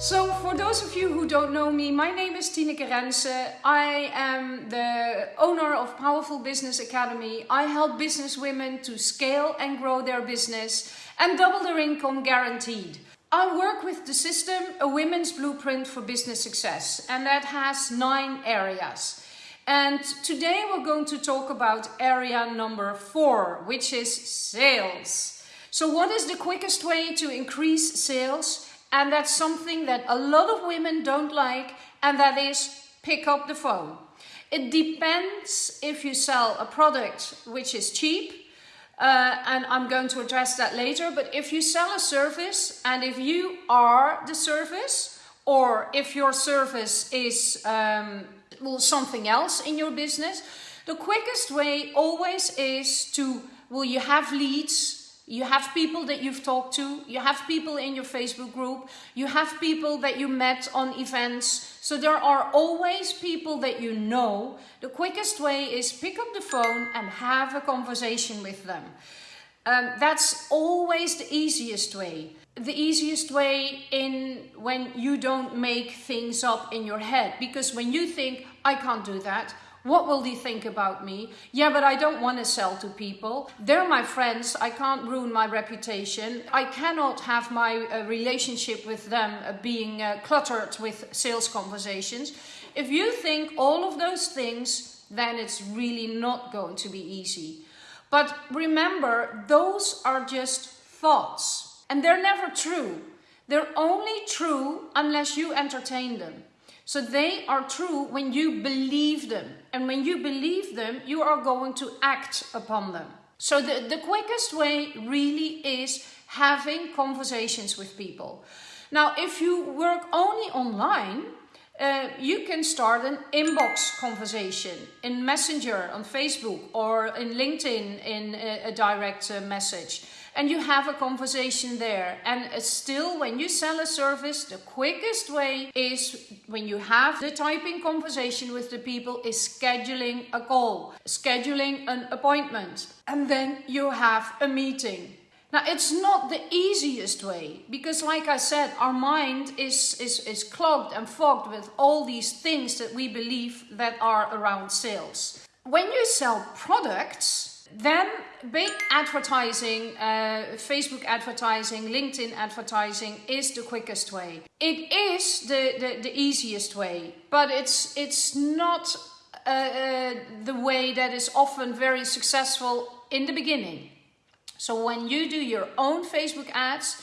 So for those of you who don't know me, my name is Tineke Rense. I am the owner of Powerful Business Academy. I help business women to scale and grow their business and double their income guaranteed. I work with the system, a women's blueprint for business success, and that has nine areas. And today we're going to talk about area number four, which is sales. So what is the quickest way to increase sales? And that's something that a lot of women don't like, and that is pick up the phone. It depends if you sell a product which is cheap, uh, and I'm going to address that later, but if you sell a service and if you are the service, or if your service is um, well, something else in your business, the quickest way always is to, well, you have leads, you have people that you've talked to, you have people in your Facebook group, you have people that you met on events. So there are always people that you know. The quickest way is pick up the phone and have a conversation with them. Um, that's always the easiest way. The easiest way in when you don't make things up in your head. Because when you think, I can't do that, what will they think about me? Yeah, but I don't want to sell to people. They're my friends. I can't ruin my reputation. I cannot have my uh, relationship with them uh, being uh, cluttered with sales conversations. If you think all of those things, then it's really not going to be easy. But remember, those are just thoughts and they're never true. They're only true unless you entertain them. So they are true when you believe them. And when you believe them, you are going to act upon them. So the, the quickest way really is having conversations with people. Now, if you work only online, uh, you can start an inbox conversation in Messenger on Facebook or in LinkedIn in a, a direct uh, message and you have a conversation there. And uh, still, when you sell a service, the quickest way is when you have the typing conversation with the people is scheduling a call, scheduling an appointment, and then you have a meeting. Now, it's not the easiest way because, like I said, our mind is, is, is clogged and fogged with all these things that we believe that are around sales. When you sell products, then big advertising, uh, Facebook advertising, LinkedIn advertising is the quickest way. It is the, the, the easiest way, but it's, it's not uh, uh, the way that is often very successful in the beginning. So when you do your own Facebook ads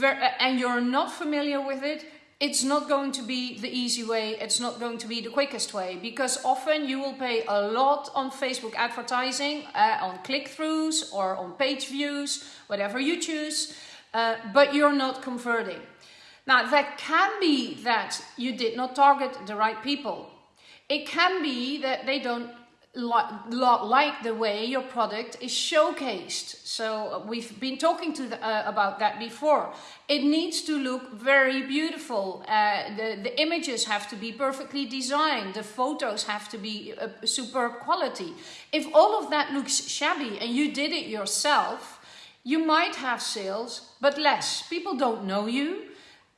uh, and you're not familiar with it, it's not going to be the easy way, it's not going to be the quickest way because often you will pay a lot on Facebook advertising, uh, on click-throughs or on page views, whatever you choose, uh, but you're not converting. Now that can be that you did not target the right people. It can be that they don't like the way your product is showcased. So uh, we've been talking to the, uh, about that before. It needs to look very beautiful. Uh, the, the images have to be perfectly designed. The photos have to be uh, superb quality. If all of that looks shabby and you did it yourself, you might have sales, but less. People don't know you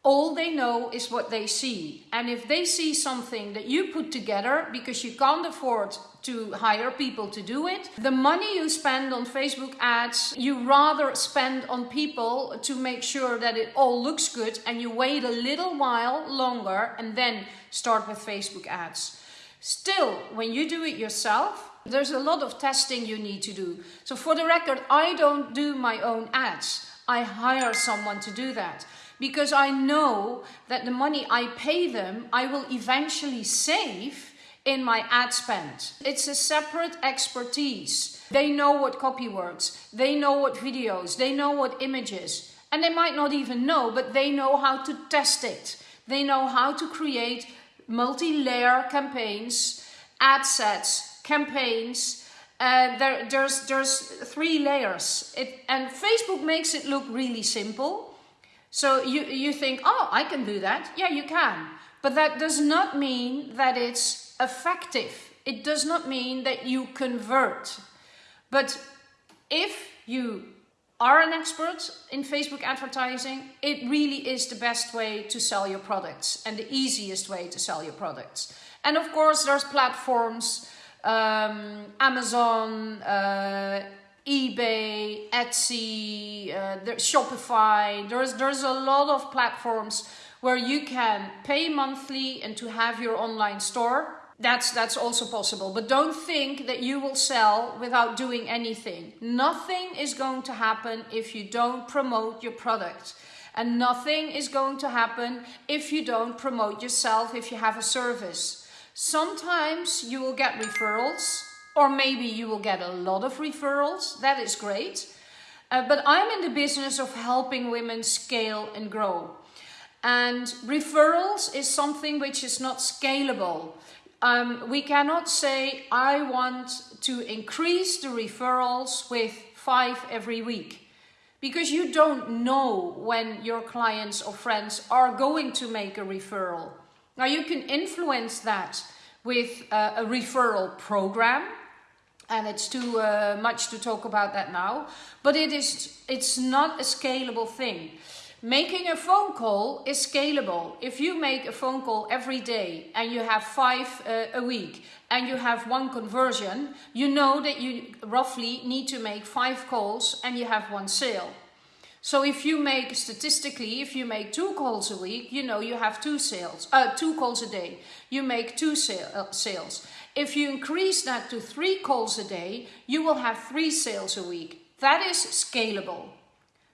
all they know is what they see. And if they see something that you put together because you can't afford to hire people to do it, the money you spend on Facebook ads, you rather spend on people to make sure that it all looks good and you wait a little while longer and then start with Facebook ads. Still, when you do it yourself, there's a lot of testing you need to do. So for the record, I don't do my own ads. I hire someone to do that because I know that the money I pay them, I will eventually save in my ad spend. It's a separate expertise. They know what copy works, they know what videos, they know what images, and they might not even know, but they know how to test it. They know how to create multi-layer campaigns, ad sets, campaigns, uh, there, there's, there's three layers. It, and Facebook makes it look really simple. So you, you think, oh, I can do that. Yeah, you can. But that does not mean that it's effective. It does not mean that you convert. But if you are an expert in Facebook advertising, it really is the best way to sell your products and the easiest way to sell your products. And of course, there's platforms, um, Amazon, uh, eBay, Etsy, uh, Shopify. There's, there's a lot of platforms where you can pay monthly and to have your online store that's that's also possible. But don't think that you will sell without doing anything. Nothing is going to happen if you don't promote your product. And nothing is going to happen if you don't promote yourself if you have a service. Sometimes you will get referrals or maybe you will get a lot of referrals. That is great. Uh, but i'm in the business of helping women scale and grow. And referrals is something which is not scalable um, we cannot say, I want to increase the referrals with five every week. Because you don't know when your clients or friends are going to make a referral. Now you can influence that with uh, a referral program and it's too uh, much to talk about that now but it is it's not a scalable thing Making a phone call is scalable. If you make a phone call every day and you have five uh, a week and you have one conversion, you know that you roughly need to make five calls and you have one sale. So if you make statistically, if you make two calls a week, you know you have two sales, uh, two calls a day. You make two sale, uh, sales. If you increase that to three calls a day, you will have three sales a week. That is scalable.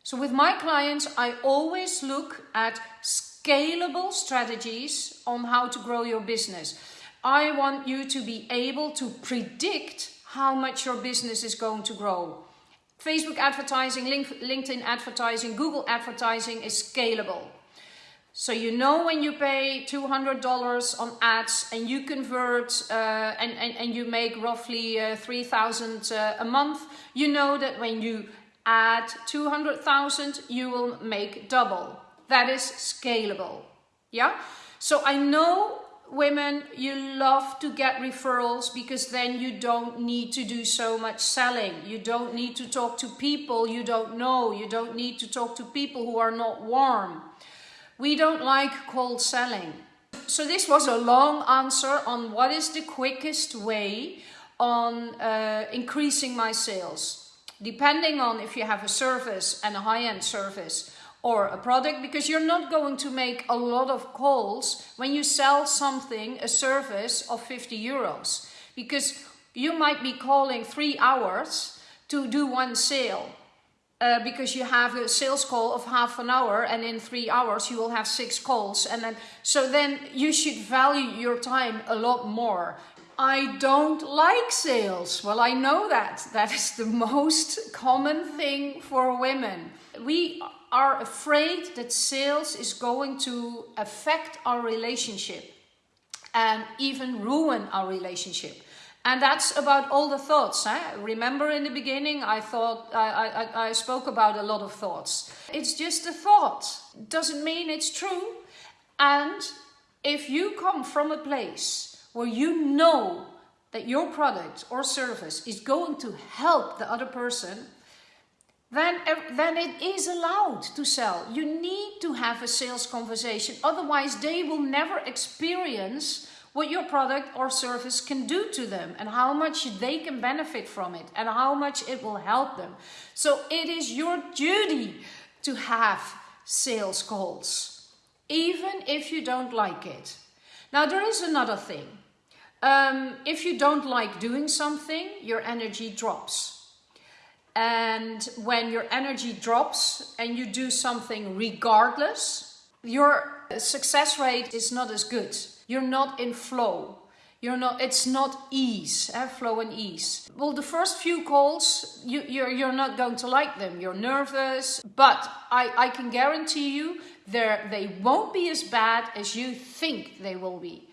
So with my clients, I always look at scalable strategies on how to grow your business. I want you to be able to predict how much your business is going to grow. Facebook advertising, LinkedIn advertising, Google advertising is scalable. So you know when you pay $200 on ads and you convert uh, and, and, and you make roughly uh, 3000 uh, a month, you know that when you at 200,000 you will make double. That is scalable. Yeah? So I know women, you love to get referrals because then you don't need to do so much selling. You don't need to talk to people you don't know. You don't need to talk to people who are not warm. We don't like cold selling. So this was a long answer on what is the quickest way on uh, increasing my sales depending on if you have a service and a high-end service or a product because you're not going to make a lot of calls when you sell something, a service of 50 euros. Because you might be calling three hours to do one sale uh, because you have a sales call of half an hour and in three hours you will have six calls and then so then you should value your time a lot more I don't like sales. Well, I know that. That is the most common thing for women. We are afraid that sales is going to affect our relationship and even ruin our relationship. And that's about all the thoughts. Remember in the beginning, I thought I, I, I spoke about a lot of thoughts. It's just a thought. Doesn't mean it's true. And if you come from a place where you know that your product or service is going to help the other person, then, then it is allowed to sell. You need to have a sales conversation. Otherwise, they will never experience what your product or service can do to them and how much they can benefit from it and how much it will help them. So it is your duty to have sales calls, even if you don't like it. Now, there is another thing. Um, if you don't like doing something, your energy drops. And when your energy drops and you do something regardless, your success rate is not as good. You're not in flow. You're not, it's not ease, eh? flow and ease. Well, the first few calls, you, you're, you're not going to like them. You're nervous, but I, I can guarantee you they won't be as bad as you think they will be.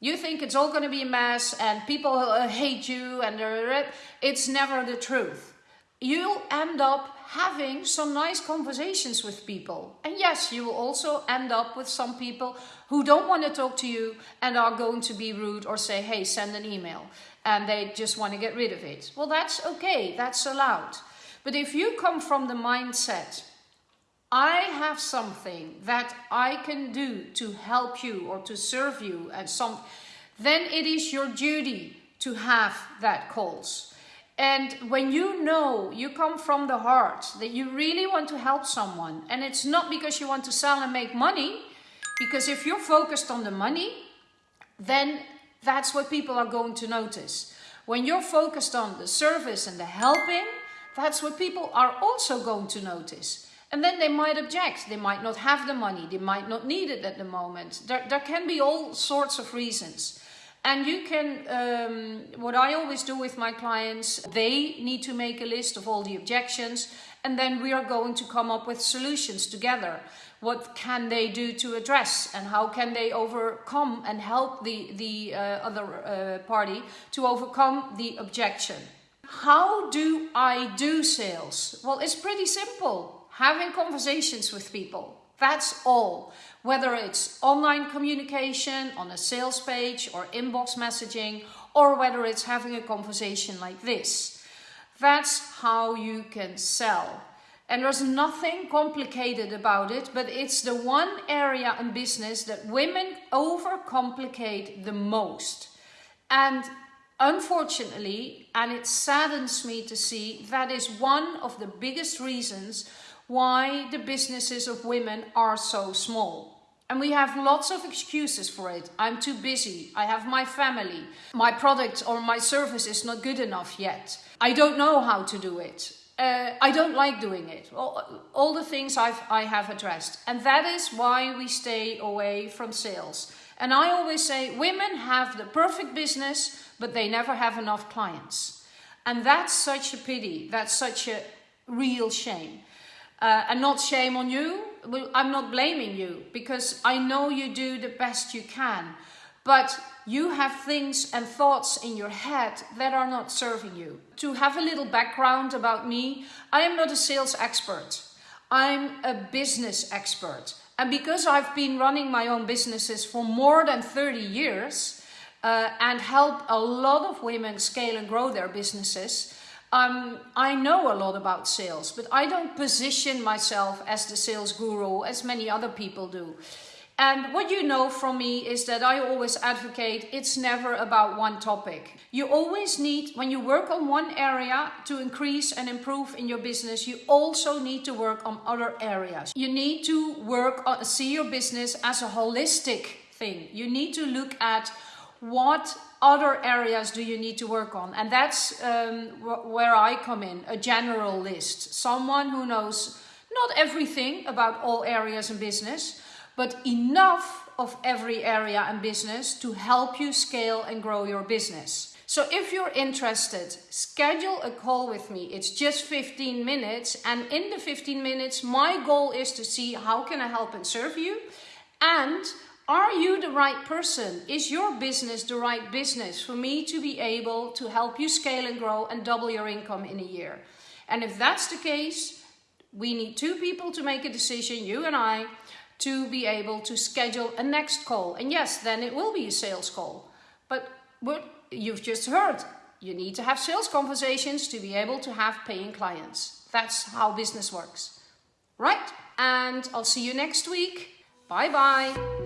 You think it's all going to be a mess and people uh, hate you and uh, uh, uh, it's never the truth. You'll end up having some nice conversations with people. And yes, you will also end up with some people who don't want to talk to you and are going to be rude or say, hey, send an email. And they just want to get rid of it. Well, that's okay. That's allowed. But if you come from the mindset, I have something that I can do to help you or to serve you and some, then it is your duty to have that calls. And when you know you come from the heart that you really want to help someone, and it's not because you want to sell and make money, because if you're focused on the money, then that's what people are going to notice. When you're focused on the service and the helping, that's what people are also going to notice. And then they might object. They might not have the money. They might not need it at the moment. There, there can be all sorts of reasons. And you can, um, what I always do with my clients, they need to make a list of all the objections and then we are going to come up with solutions together. What can they do to address and how can they overcome and help the, the uh, other uh, party to overcome the objection. How do I do sales? Well, it's pretty simple. Having conversations with people. That's all. Whether it's online communication on a sales page or inbox messaging, or whether it's having a conversation like this. That's how you can sell. And there's nothing complicated about it, but it's the one area in business that women overcomplicate the most. And unfortunately, and it saddens me to see, that is one of the biggest reasons why the businesses of women are so small. And we have lots of excuses for it. I'm too busy. I have my family. My product or my service is not good enough yet. I don't know how to do it. Uh, I don't like doing it. All, all the things I've, I have addressed. And that is why we stay away from sales. And I always say women have the perfect business, but they never have enough clients. And that's such a pity. That's such a real shame. Uh, and not shame on you. I'm not blaming you because I know you do the best you can. But you have things and thoughts in your head that are not serving you. To have a little background about me, I am not a sales expert. I'm a business expert. And because I've been running my own businesses for more than 30 years uh, and help a lot of women scale and grow their businesses, um, I know a lot about sales, but I don't position myself as the sales guru as many other people do. And what you know from me is that I always advocate it's never about one topic. You always need, when you work on one area to increase and improve in your business, you also need to work on other areas. You need to work on, see your business as a holistic thing. You need to look at what other areas do you need to work on? And that's um, where I come in, a general list. Someone who knows not everything about all areas in business, but enough of every area in business to help you scale and grow your business. So if you're interested, schedule a call with me. It's just 15 minutes. And in the 15 minutes, my goal is to see how can I help and serve you and are you the right person? Is your business the right business for me to be able to help you scale and grow and double your income in a year? And if that's the case, we need two people to make a decision, you and I, to be able to schedule a next call. And yes, then it will be a sales call. But what you've just heard, you need to have sales conversations to be able to have paying clients. That's how business works. Right? And I'll see you next week. Bye bye.